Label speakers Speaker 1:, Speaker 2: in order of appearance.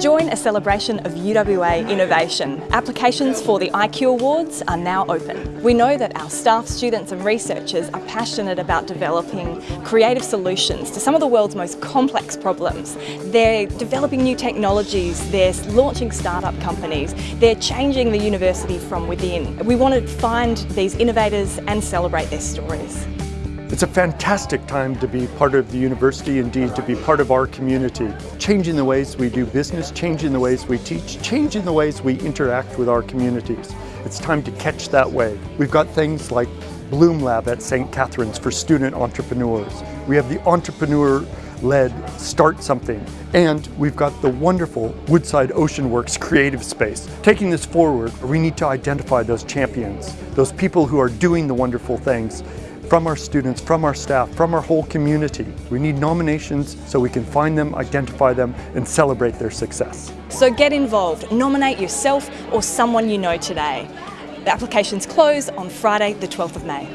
Speaker 1: Join a celebration of UWA innovation. Applications for the IQ Awards are now open. We know that our staff, students and researchers are passionate about developing creative solutions to some of the world's most complex problems. They're developing new technologies, they're launching startup companies, they're changing the university from within. We want to find these innovators and celebrate their stories.
Speaker 2: It's a fantastic time to be part of the university, indeed to be part of our community. Changing the ways we do business, changing the ways we teach, changing the ways we interact with our communities. It's time to catch that wave. We've got things like Bloom Lab at St. Catherine's for student entrepreneurs. We have the entrepreneur led Start Something. And we've got the wonderful Woodside Ocean Works creative space. Taking this forward, we need to identify those champions, those people who are doing the wonderful things from our students, from our staff, from our whole community. We need nominations so we can find them, identify them, and celebrate their success.
Speaker 1: So get involved, nominate yourself or someone you know today. The applications close on Friday the 12th of May.